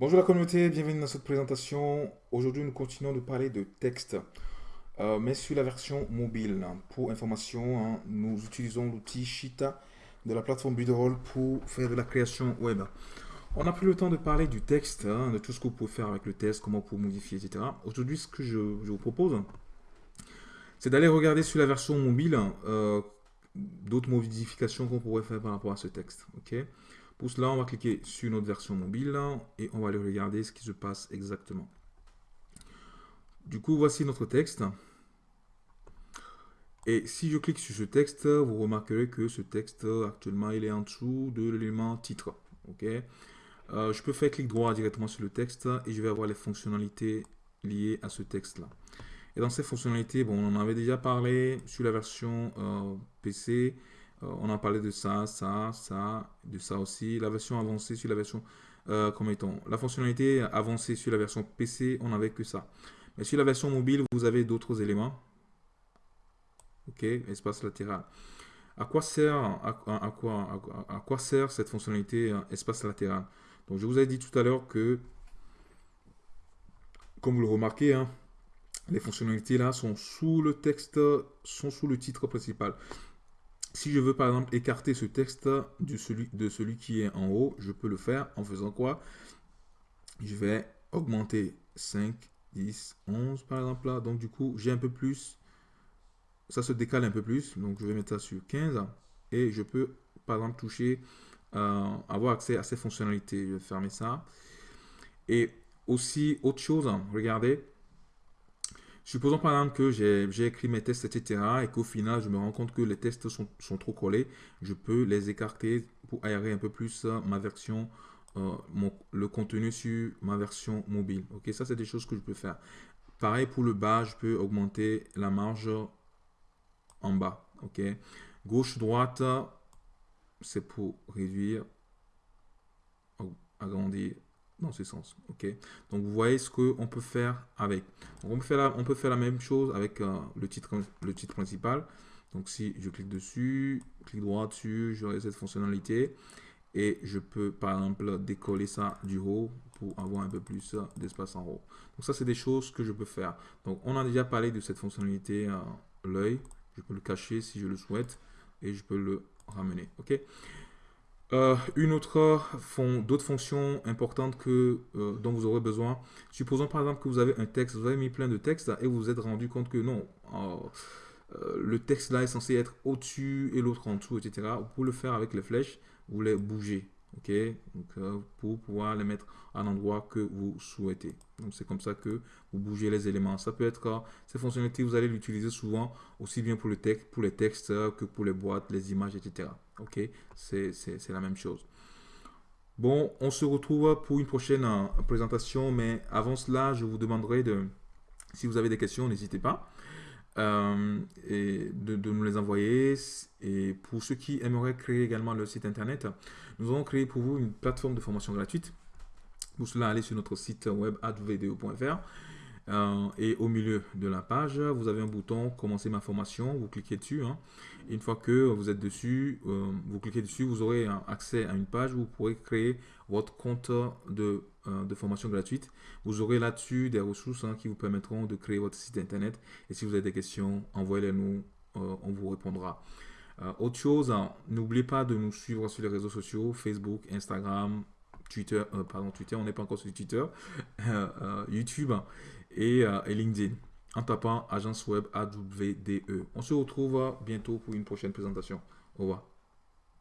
Bonjour la communauté, bienvenue dans cette présentation. Aujourd'hui, nous continuons de parler de texte, euh, mais sur la version mobile. Pour information, hein, nous utilisons l'outil Shita de la plateforme Bidroll pour faire de la création web. On n'a plus le temps de parler du texte, hein, de tout ce que vous pouvez faire avec le texte, comment vous modifier, etc. Aujourd'hui, ce que je, vous propose, c'est d'aller regarder sur la version mobile euh, d'autres modifications qu'on pourrait faire par rapport à ce texte. ok? Pour cela, on va cliquer sur notre version mobile et on va aller regarder ce qui se passe exactement. Du coup, voici notre texte. Et si je clique sur ce texte, vous remarquerez que ce texte, actuellement, il est en dessous de l'élément titre. euh, je peux faire clic droit directement sur le texte et je vais avoir les fonctionnalités liées à ce texte-là. Et dans ces fonctionnalités, bon, on en avait déjà parlé sur la version euh, PC. Euh, on a parlé de ça, ça, ça, de ça aussi. La version avancée sur la version, euh, comment est-on La fonctionnalité avancée sur la version PC, on n'avait que ça. Mais sur la version mobile, vous avez d'autres éléments. Ok, espace latéral. À quoi sert, à, quoi, à, quoi sert cette fonctionnalité euh, espace latéral? Donc, je vous ai dit tout à l'heure que, comme vous le remarquez, hein, les fonctionnalités là sont sous le texte, sont sous le titre principal. Si je veux par exemple écarter ce texte de celui, qui est en haut, je peux le faire en faisant quoi? Je vais augmenter 5, 10, 11 par exemple là. Donc du coup, j'ai un peu plus, ça se décale un peu plus. Donc je vais mettre ça sur 15 et je peux par exemple toucher, euh, avoir accès à ces fonctionnalités. Je vais fermer ça. Et aussi, autre chose, regardez, Supposons par exemple que j'ai écrit mes tests, etc. et qu'au final, je me rends compte que les tests sont, trop collés. Je peux les écarter pour aérer un peu plus euh, ma version, euh, le contenu sur ma version mobile. Ok, ça c'est des choses que je peux faire. Pareil pour le bas, je peux augmenter la marge en bas. Ok, gauche-droite, c'est pour réduire, agrandir dans ce sens. ok Donc, vous voyez ce qu'on peut faire avec. on, peut faire la, on peut faire la même chose avec euh, le, titre, le titre principal. Donc, si je clique dessus, clic droit dessus, j'aurai cette fonctionnalité. Et je peux, par exemple, décoller ça du haut pour avoir un peu plus d'espace en haut. Donc, ça, c'est des choses que je peux faire. Donc, on a déjà parlé de cette fonctionnalité l'œil. Je peux le cacher si je le souhaite. Et je peux le ramener. ok euh, une autre font d'autres fonctions importantes que euh, dont vous aurez besoin. Supposons par exemple que vous avez un texte, vous avez mis plein de textes et vous vous êtes rendu compte que non, euh, le texte là est censé être au-dessus et l'autre en dessous, etc. Pour le faire avec les flèches, vous les bougez ok Donc, pour pouvoir les mettre à l'endroit que vous souhaitez. Donc, c'est comme ça que vous bougez les éléments. Ça peut être, ces fonctionnalités, vous allez l'utiliser souvent, aussi bien pour, le texte, pour les textes que pour les boîtes, les images, etc. Ok C'est la même chose. Bon, on se retrouve pour une prochaine euh, présentation, mais avant cela, je vous demanderai de, si vous avez des questions, n'hésitez pas. Euh, et de, nous les envoyer. Et pour ceux qui aimeraient créer également le site internet, nous avons créé pour vous une plateforme de formation gratuite. Pour cela, allez sur notre site web advdo.fr euh, et au milieu de la page, vous avez un bouton commencer ma formation. Vous cliquez dessus. Hein. une fois que vous êtes dessus, euh, vous cliquez dessus, vous aurez accès à une page où vous pourrez créer votre compte de euh, formation gratuite. Vous aurez là-dessus des ressources hein, qui vous permettront de créer votre site internet. Et si vous avez des questions, envoyez-les nous, on vous répondra. Autre chose, hein, n'oubliez pas de nous suivre sur les réseaux sociaux, Facebook, Instagram, Twitter, pardon, Twitter, on n'est pas encore sur Twitter, YouTube et, et, LinkedIn en tapant agence web AWDE. On se retrouve bientôt pour une prochaine présentation. Au revoir.